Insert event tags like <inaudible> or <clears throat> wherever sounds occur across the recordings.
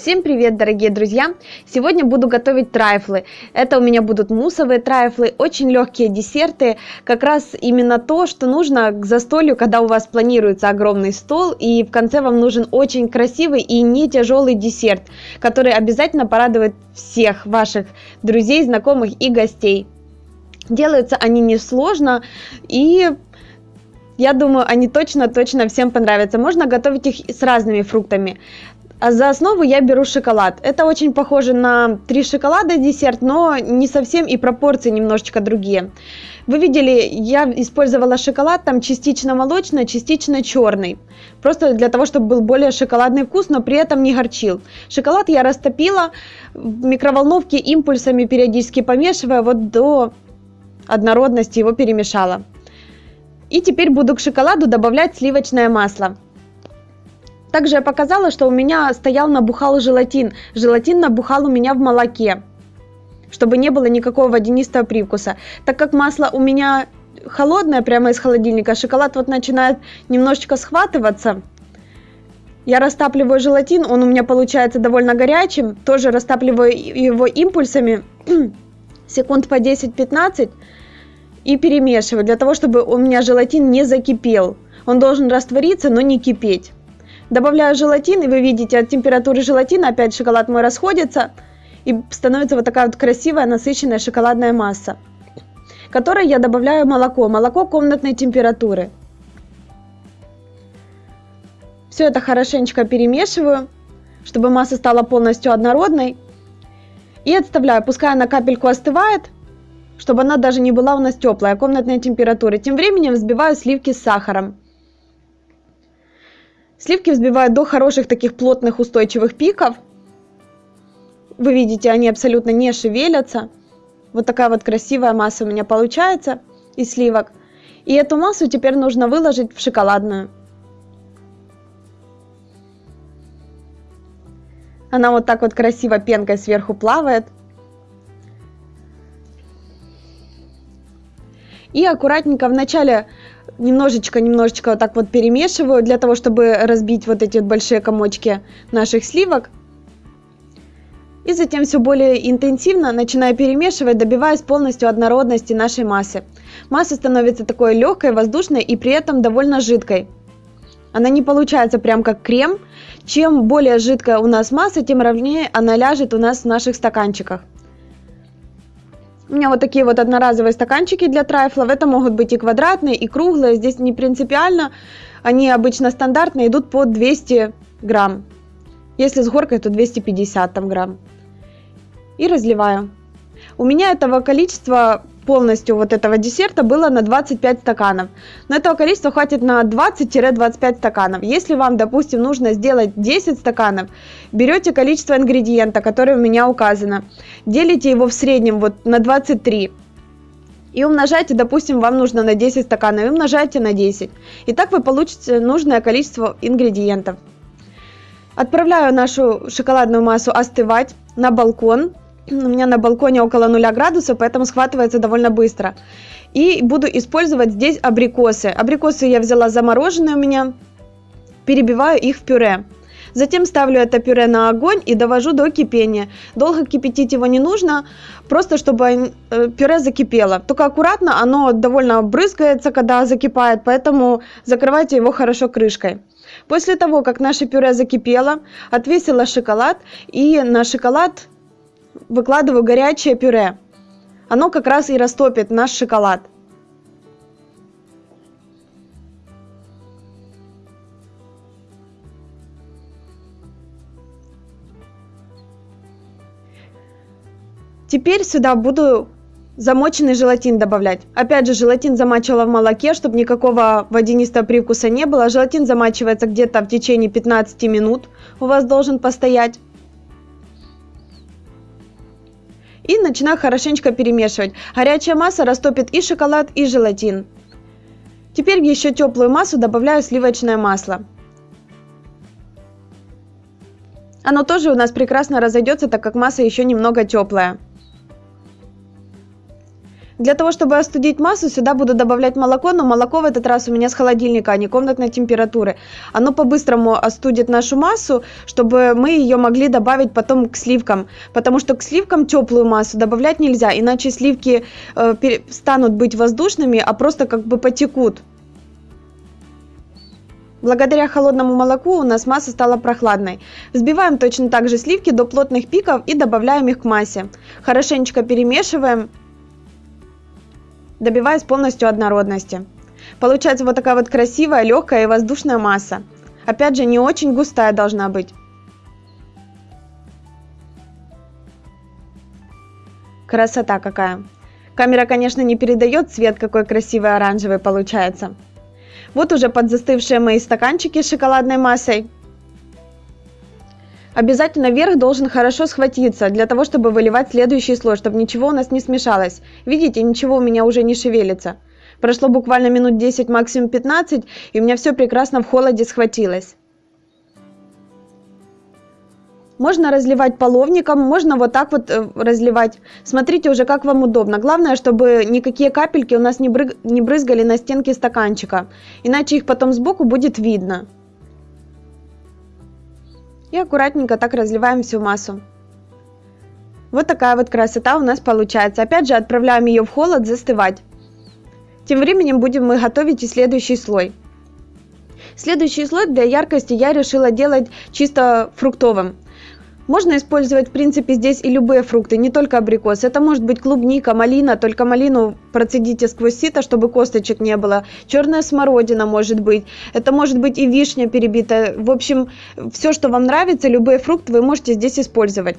Всем привет, дорогие друзья! Сегодня буду готовить трайфлы. Это у меня будут муссовые трайфлы, очень легкие десерты. Как раз именно то, что нужно к застолью, когда у вас планируется огромный стол. И в конце вам нужен очень красивый и не тяжелый десерт, который обязательно порадует всех ваших друзей, знакомых и гостей. Делаются они несложно и я думаю, они точно-точно всем понравятся. Можно готовить их с разными фруктами. А за основу я беру шоколад. Это очень похоже на три шоколада десерт, но не совсем и пропорции немножечко другие. Вы видели, я использовала шоколад там частично молочный, частично черный. Просто для того, чтобы был более шоколадный вкус, но при этом не горчил. Шоколад я растопила в микроволновке импульсами, периодически помешивая, вот до однородности его перемешала. И теперь буду к шоколаду добавлять сливочное масло. Также я показала, что у меня стоял набухал желатин. Желатин набухал у меня в молоке, чтобы не было никакого водянистого привкуса. Так как масло у меня холодное, прямо из холодильника, шоколад вот начинает немножечко схватываться. Я растапливаю желатин, он у меня получается довольно горячим. Тоже растапливаю его импульсами, <clears throat> секунд по 10-15 и перемешиваю, для того, чтобы у меня желатин не закипел. Он должен раствориться, но не кипеть. Добавляю желатин, и вы видите, от температуры желатина опять шоколад мой расходится, и становится вот такая вот красивая, насыщенная шоколадная масса, которой я добавляю молоко, молоко комнатной температуры. Все это хорошенечко перемешиваю, чтобы масса стала полностью однородной. И отставляю, пускай она капельку остывает, чтобы она даже не была у нас теплая, комнатной температуры. Тем временем взбиваю сливки с сахаром. Сливки взбивают до хороших таких плотных устойчивых пиков. Вы видите, они абсолютно не шевелятся. Вот такая вот красивая масса у меня получается из сливок. И эту массу теперь нужно выложить в шоколадную. Она вот так вот красиво пенкой сверху плавает. И аккуратненько вначале немножечко-немножечко вот так вот перемешиваю для того, чтобы разбить вот эти вот большие комочки наших сливок. И затем все более интенсивно начинаю перемешивать, добиваясь полностью однородности нашей массы. Масса становится такой легкой, воздушной и при этом довольно жидкой. Она не получается прям как крем. Чем более жидкая у нас масса, тем ровнее она ляжет у нас в наших стаканчиках. У меня вот такие вот одноразовые стаканчики для трайфлов. Это могут быть и квадратные, и круглые. Здесь не принципиально. Они обычно стандартные, идут по 200 грамм. Если с горкой, то 250 там, грамм. И разливаю. У меня этого количества полностью вот этого десерта было на 25 стаканов. Но этого количества хватит на 20-25 стаканов. Если вам, допустим, нужно сделать 10 стаканов, берете количество ингредиента, которое у меня указано, делите его в среднем вот на 23 и умножайте, допустим, вам нужно на 10 стаканов, и умножайте на 10. И так вы получите нужное количество ингредиентов. Отправляю нашу шоколадную массу остывать на балкон у меня на балконе около 0 градусов, поэтому схватывается довольно быстро. И буду использовать здесь абрикосы. Абрикосы я взяла замороженные у меня, перебиваю их в пюре. Затем ставлю это пюре на огонь и довожу до кипения. Долго кипятить его не нужно, просто чтобы э, пюре закипело. Только аккуратно, оно довольно брызгается, когда закипает, поэтому закрывайте его хорошо крышкой. После того, как наше пюре закипело, отвесила шоколад и на шоколад выкладываю горячее пюре. Оно как раз и растопит наш шоколад. Теперь сюда буду замоченный желатин добавлять. Опять же, желатин замачивала в молоке, чтобы никакого водянистого привкуса не было. Желатин замачивается где-то в течение 15 минут. У вас должен постоять. И начинаю хорошенечко перемешивать. Горячая масса растопит и шоколад, и желатин. Теперь в еще теплую массу добавляю сливочное масло. Оно тоже у нас прекрасно разойдется, так как масса еще немного теплая. Для того, чтобы остудить массу, сюда буду добавлять молоко, но молоко в этот раз у меня с холодильника, а не комнатной температуры. Оно по-быстрому остудит нашу массу, чтобы мы ее могли добавить потом к сливкам. Потому что к сливкам теплую массу добавлять нельзя, иначе сливки э, станут быть воздушными, а просто как бы потекут. Благодаря холодному молоку у нас масса стала прохладной. Взбиваем точно так же сливки до плотных пиков и добавляем их к массе. Хорошенечко перемешиваем добиваясь полностью однородности. Получается вот такая вот красивая, легкая и воздушная масса. Опять же, не очень густая должна быть. Красота какая. Камера, конечно, не передает цвет, какой красивый оранжевый получается. Вот уже подзастывшие мои стаканчики с шоколадной массой. Обязательно верх должен хорошо схватиться, для того, чтобы выливать следующий слой, чтобы ничего у нас не смешалось. Видите, ничего у меня уже не шевелится. Прошло буквально минут 10, максимум 15, и у меня все прекрасно в холоде схватилось. Можно разливать половником, можно вот так вот э, разливать. Смотрите уже, как вам удобно. Главное, чтобы никакие капельки у нас не, бры... не брызгали на стенки стаканчика, иначе их потом сбоку будет видно. И аккуратненько так разливаем всю массу. Вот такая вот красота у нас получается. Опять же отправляем ее в холод застывать. Тем временем будем мы готовить и следующий слой. Следующий слой для яркости я решила делать чисто фруктовым. Можно использовать, в принципе, здесь и любые фрукты, не только абрикос. Это может быть клубника, малина, только малину процедите сквозь сито, чтобы косточек не было. Черная смородина может быть. Это может быть и вишня перебитая. В общем, все, что вам нравится, любые фрукты вы можете здесь использовать.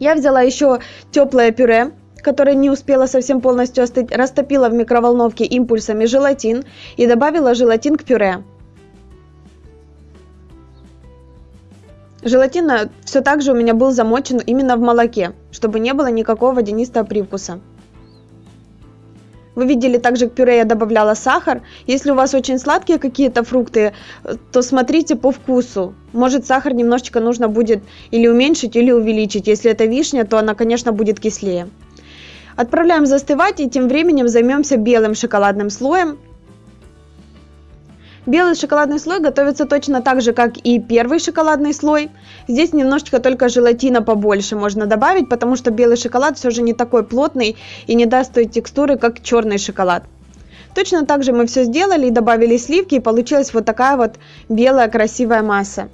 Я взяла еще теплое пюре, которое не успело совсем полностью остыть, растопила в микроволновке импульсами желатин и добавила желатин к пюре. Желатин все так же у меня был замочен именно в молоке, чтобы не было никакого водянистого привкуса. Вы видели, также к пюре я добавляла сахар. Если у вас очень сладкие какие-то фрукты, то смотрите по вкусу. Может сахар немножечко нужно будет или уменьшить, или увеличить. Если это вишня, то она, конечно, будет кислее. Отправляем застывать и тем временем займемся белым шоколадным слоем. Белый шоколадный слой готовится точно так же, как и первый шоколадный слой. Здесь немножечко только желатина побольше можно добавить, потому что белый шоколад все же не такой плотный и не даст той текстуры, как черный шоколад. Точно так же мы все сделали и добавили сливки, и получилась вот такая вот белая красивая масса.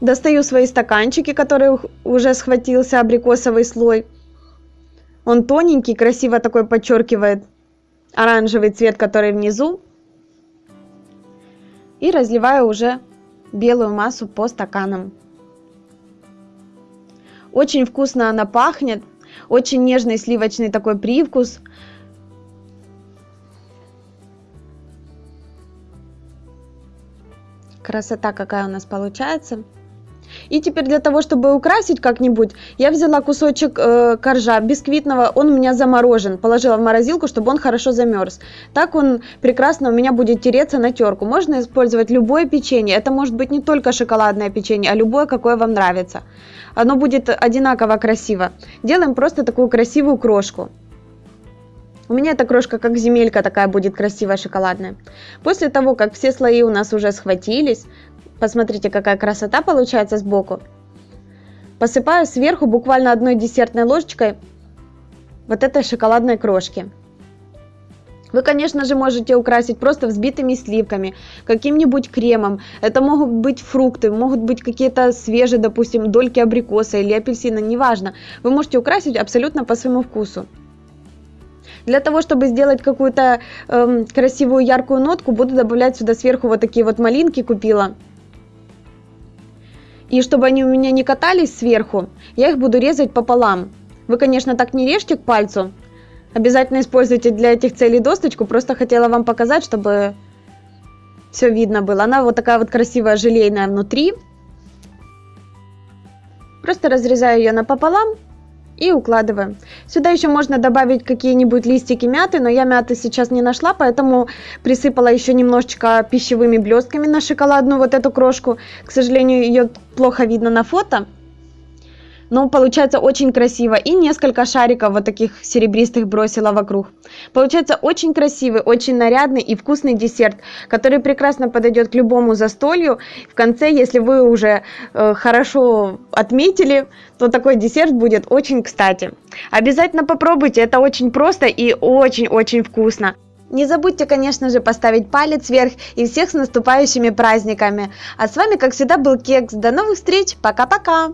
Достаю свои стаканчики, которые уже схватился абрикосовый слой. Он тоненький, красиво такой подчеркивает оранжевый цвет, который внизу. И разливаю уже белую массу по стаканам. Очень вкусно она пахнет, очень нежный сливочный такой привкус. Красота какая у нас получается. И теперь для того, чтобы украсить как-нибудь, я взяла кусочек э, коржа бисквитного, он у меня заморожен, положила в морозилку, чтобы он хорошо замерз. Так он прекрасно у меня будет тереться на терку. Можно использовать любое печенье, это может быть не только шоколадное печенье, а любое, какое вам нравится. Оно будет одинаково красиво. Делаем просто такую красивую крошку. У меня эта крошка как земелька такая будет красивая шоколадная. После того, как все слои у нас уже схватились, Посмотрите, какая красота получается сбоку. Посыпаю сверху буквально одной десертной ложечкой вот этой шоколадной крошки. Вы, конечно же, можете украсить просто взбитыми сливками, каким-нибудь кремом. Это могут быть фрукты, могут быть какие-то свежие, допустим, дольки абрикоса или апельсина, неважно. Вы можете украсить абсолютно по своему вкусу. Для того, чтобы сделать какую-то эм, красивую яркую нотку, буду добавлять сюда сверху вот такие вот малинки купила. И чтобы они у меня не катались сверху, я их буду резать пополам. Вы, конечно, так не режьте к пальцу. Обязательно используйте для этих целей досточку. Просто хотела вам показать, чтобы все видно было. Она вот такая вот красивая желейная внутри. Просто разрезаю ее напополам и укладываем. Сюда еще можно добавить какие-нибудь листики мяты, но я мяты сейчас не нашла, поэтому присыпала еще немножечко пищевыми блестками на шоколадную вот эту крошку. К сожалению, ее плохо видно на фото. Но получается очень красиво. И несколько шариков вот таких серебристых бросила вокруг. Получается очень красивый, очень нарядный и вкусный десерт, который прекрасно подойдет к любому застолью. В конце, если вы уже э, хорошо отметили, то такой десерт будет очень кстати. Обязательно попробуйте, это очень просто и очень-очень вкусно. Не забудьте, конечно же, поставить палец вверх и всех с наступающими праздниками. А с вами, как всегда, был Кекс. До новых встреч. Пока-пока.